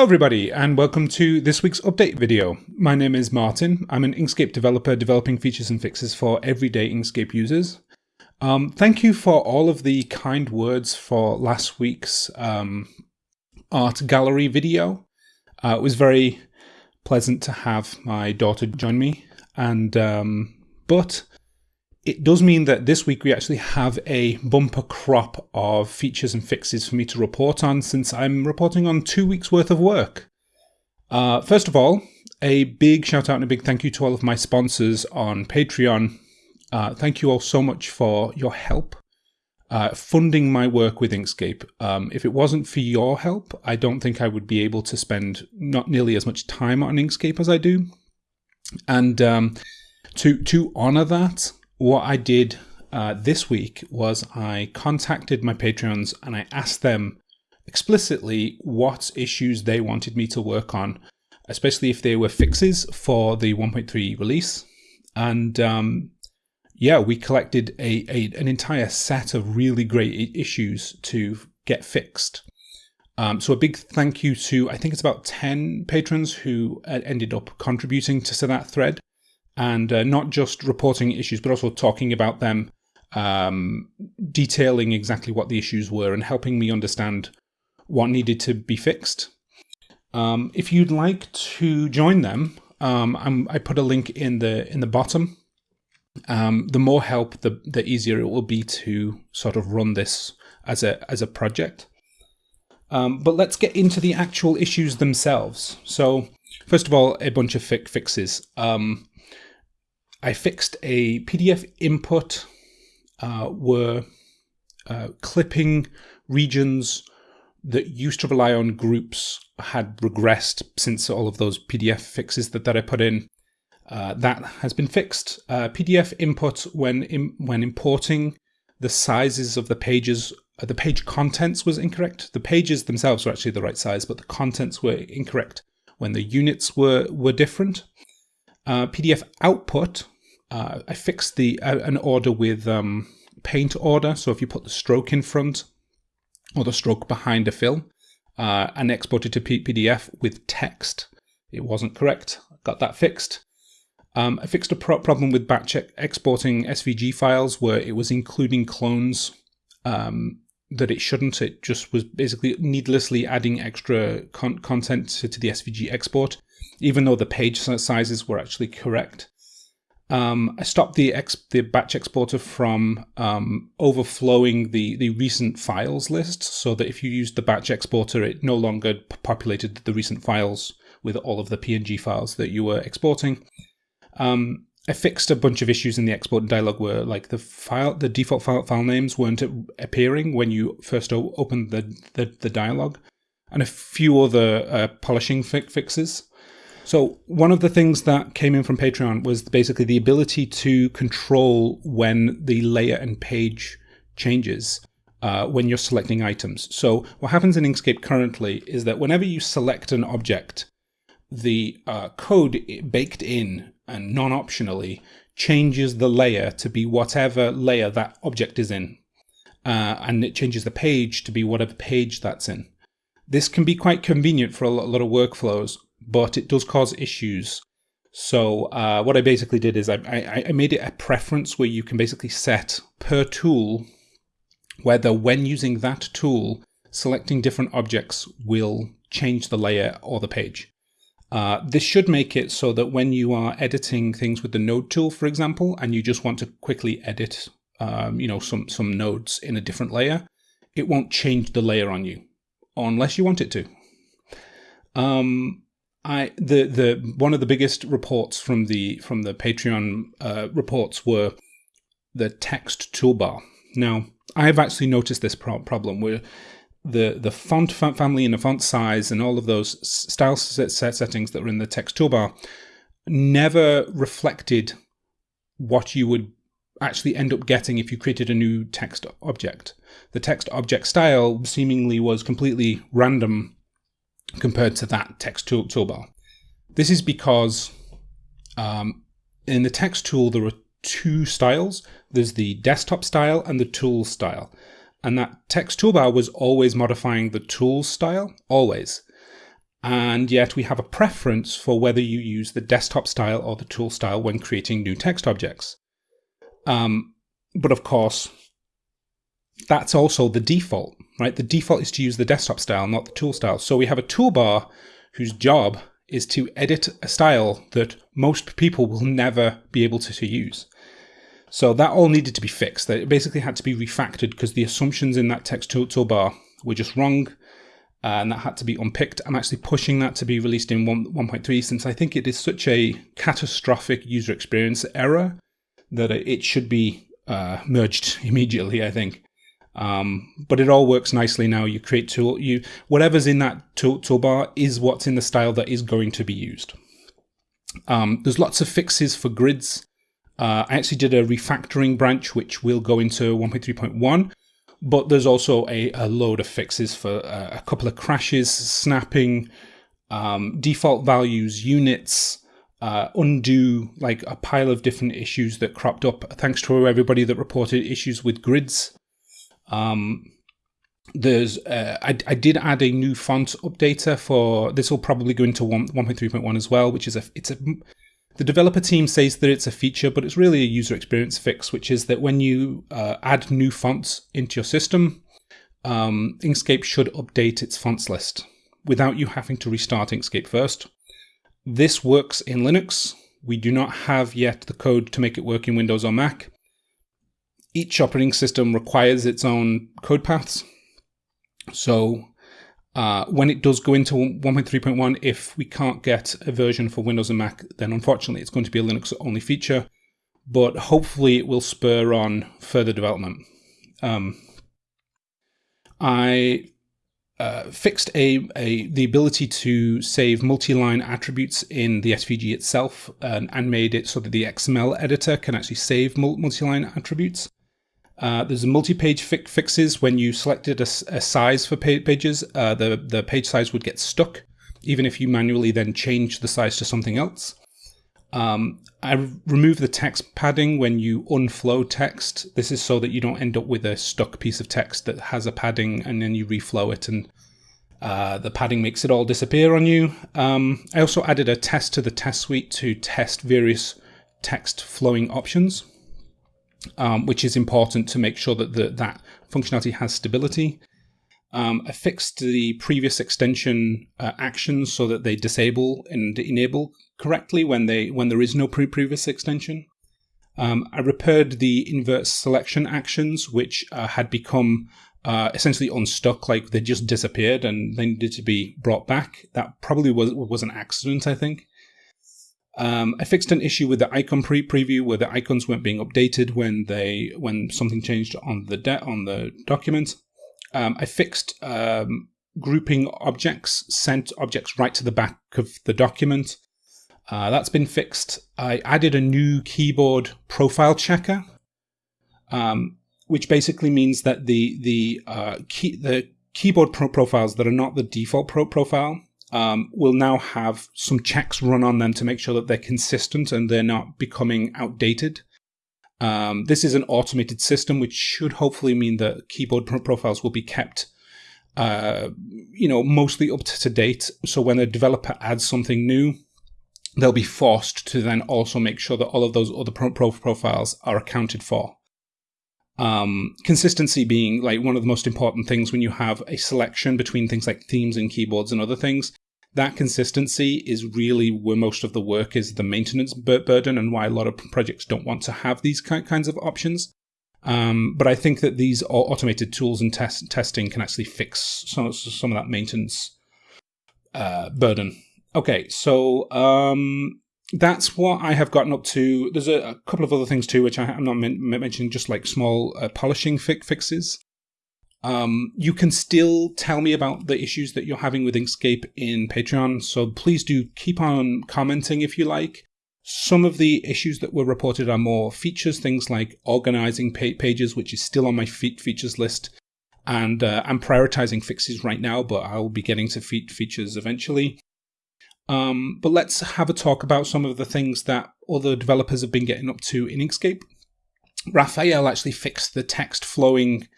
Hello everybody and welcome to this week's update video. My name is Martin. I'm an Inkscape developer developing features and fixes for everyday Inkscape users. Um, thank you for all of the kind words for last week's um, art gallery video. Uh, it was very pleasant to have my daughter join me and um, but it does mean that this week we actually have a bumper crop of features and fixes for me to report on since I'm reporting on two weeks worth of work. Uh, first of all, a big shout out and a big thank you to all of my sponsors on Patreon. Uh, thank you all so much for your help uh, funding my work with Inkscape. Um, if it wasn't for your help, I don't think I would be able to spend not nearly as much time on Inkscape as I do. And um, to to honor that, what I did uh, this week was I contacted my Patreons and I asked them explicitly what issues they wanted me to work on, especially if they were fixes for the 1.3 release. And um, yeah, we collected a, a, an entire set of really great issues to get fixed. Um, so a big thank you to I think it's about ten patrons who ended up contributing to that thread and uh, not just reporting issues, but also talking about them, um, detailing exactly what the issues were, and helping me understand what needed to be fixed. Um, if you'd like to join them, um, i put a link in the in the bottom. Um, the more help, the the easier it will be to sort of run this as a as a project. Um, but let's get into the actual issues themselves. So, first of all, a bunch of fi fixes. Um, I fixed a PDF input uh, where uh, clipping regions that used to rely on groups had regressed since all of those PDF fixes that, that I put in. Uh, that has been fixed. Uh, PDF input when in, when importing the sizes of the pages, uh, the page contents was incorrect. The pages themselves were actually the right size, but the contents were incorrect when the units were were different. Uh, PDF output uh, I fixed the uh, an order with um, paint order. So if you put the stroke in front or the stroke behind a fill uh, and exported to P PDF with text, it wasn't correct. Got that fixed. Um, I fixed a pro problem with batch exporting SVG files where it was including clones um, that it shouldn't. It just was basically needlessly adding extra con content to, to, the SVG export, even though the page sizes were actually correct. Um, I stopped the the batch exporter from um, overflowing the the recent files list, so that if you used the batch exporter, it no longer populated the recent files with all of the PNG files that you were exporting. Um, I fixed a bunch of issues in the export dialog where like the file, the default file, file names weren't appearing when you first opened the, the, the dialog, and a few other uh, polishing fi fixes. So one of the things that came in from Patreon was basically the ability to control when the layer and page changes uh, when you're selecting items. So what happens in Inkscape currently is that whenever you select an object, the uh, code baked in and non-optionally changes the layer to be whatever layer that object is in. Uh, and it changes the page to be whatever page that's in. This can be quite convenient for a lot of workflows, but it does cause issues. So uh, what I basically did is I, I, I made it a preference where you can basically set per tool whether when using that tool, selecting different objects will change the layer or the page. Uh, this should make it so that when you are editing things with the node tool, for example, and you just want to quickly edit, um, you know, some, some nodes in a different layer, it won't change the layer on you unless you want it to. Um, I the the one of the biggest reports from the from the Patreon uh, reports were the text toolbar. Now I have actually noticed this pro problem where the the font family and the font size and all of those style set settings that were in the text toolbar never reflected what you would actually end up getting if you created a new text object. The text object style seemingly was completely random compared to that text tool toolbar. This is because um, in the text tool, there are two styles. There's the desktop style and the tool style. And that text toolbar was always modifying the tool style, always. and yet we have a preference for whether you use the desktop style or the tool style when creating new text objects. Um, but of course, that's also the default, right? The default is to use the desktop style, not the tool style. So we have a toolbar whose job is to edit a style that most people will never be able to, to use. So that all needed to be fixed. That it basically had to be refactored because the assumptions in that text tool toolbar were just wrong. Uh, and that had to be unpicked. I'm actually pushing that to be released in 1.3 since I think it is such a catastrophic user experience error that it should be uh, merged immediately, I think. Um, but it all works nicely now. You create tool, you whatever's in that tool, toolbar is what's in the style that is going to be used. Um, there's lots of fixes for grids. Uh, I actually did a refactoring branch, which will go into 1.3.1, but there's also a, a, load of fixes for uh, a couple of crashes, snapping, um, default values, units, uh, undo like a pile of different issues that cropped up. Thanks to everybody that reported issues with grids. Um, there's uh, I, I did add a new font updater for this will probably go into 1, 1.3.1 as well which is a it's a the developer team says that it's a feature but it's really a user experience fix which is that when you uh, add new fonts into your system um, Inkscape should update its fonts list without you having to restart Inkscape first. This works in Linux. We do not have yet the code to make it work in Windows or Mac each operating system requires its own code paths. So uh, when it does go into 1.3.1, if we can't get a version for Windows and Mac, then unfortunately it's going to be a Linux only feature. But hopefully it will spur on further development. Um, I uh, fixed a, a the ability to save multi-line attributes in the SVG itself and, and, made it so that the XML editor can actually save multi-line attributes. Uh, there's a multi-page fi fixes when you selected a, a size for pa pages, uh, the, the page size would get stuck, even if you manually then change the size to something else. Um, I remove the text padding when you unflow text. This is so that you don't end up with a stuck piece of text that has a padding and then you reflow it and uh, the padding makes it all disappear on you. Um, I also added a test to the test suite to test various text flowing options um, which is important to make sure that the, that functionality has stability. Um, I fixed the previous extension uh, actions so that they disable and enable correctly when they when there is no pre previous extension. Um, I repaired the invert selection actions, which uh, had become uh, essentially unstuck, like they just disappeared and they needed to be brought back. That probably was was an accident, I think. Um, I fixed an issue with the icon pre preview where the icons weren't being updated when they when something changed on the on the document. Um, I fixed um, grouping objects, sent objects right to the back of the document. Uh, that's been fixed. I added a new keyboard profile checker, um, which basically means that the the uh, key the keyboard pro- profiles that are not the default pro- profile um, will now have some checks run on them to make sure that they're consistent and they're not becoming outdated. Um, this is an automated system, which should hopefully mean that keyboard pro- profiles will be kept, uh, you know, mostly up to date. So when a developer adds something new, they'll be forced to then also make sure that all of those other pro- profiles are accounted for. Um, consistency being like one of the most important things when you have a selection between things like themes and keyboards and other things. That consistency is really where most of the work is the maintenance burden and why a lot of projects don't want to have these kinds of options. Um, but I think that these automated tools and test- testing can actually fix some, some of that maintenance uh, burden. Okay, so um, that's what I have gotten up to. There's a, a couple of other things too, which I, am not men- mentioning, just like small uh, polishing fi- fixes. Um, you can still tell me about the issues that you're having with Inkscape in Patreon, so please do keep on commenting if you like. Some of the issues that were reported are more features, things like organizing pa- pages, which is still on my fe- features list. And uh, I'm prioritizing fixes right now, but I'll be getting to fe- features eventually. Um, but let's have a talk about some of the things that other developers have been getting up to in Inkscape. Raphael actually fixed the text flowing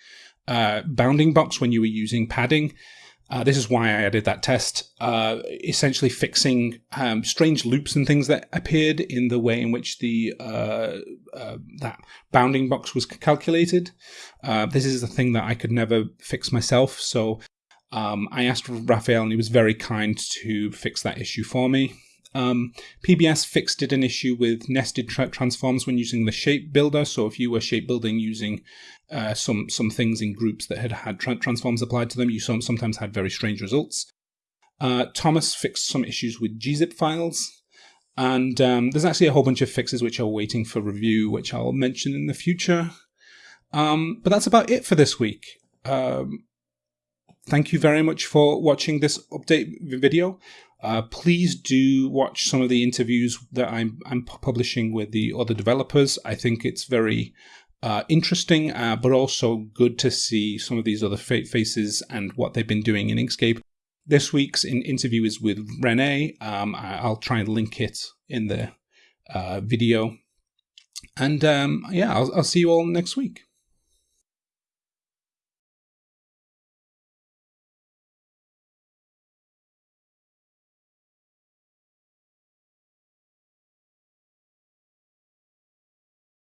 uh, bounding box when you were using padding. Uh, this is why I added that test, uh, essentially fixing um, strange loops and things that appeared in the way in which the uh, uh that bounding box was calculated. Uh, this is a thing that I could never fix myself, so um, I asked Raphael, and he was very kind to fix that issue for me. Um, PBS fixed it an issue with nested tra transforms when using the shape builder. So if you were shape building using uh, some some things in groups that had had tra transforms applied to them, you some, sometimes had very strange results. Uh, Thomas fixed some issues with gzip files. And um, there's actually a whole bunch of fixes which are waiting for review, which I'll mention in the future. Um, but that's about it for this week. Um, thank you very much for watching this update video. Uh, please do watch some of the interviews that I'm, I'm publishing with the other developers. I think it's very uh, interesting, uh, but also good to see some of these other fa faces and what they've been doing in Inkscape. This week's in interview is with Rene. Um, I'll try and link it in the uh, video. And um, yeah, I'll, I'll see you all next week.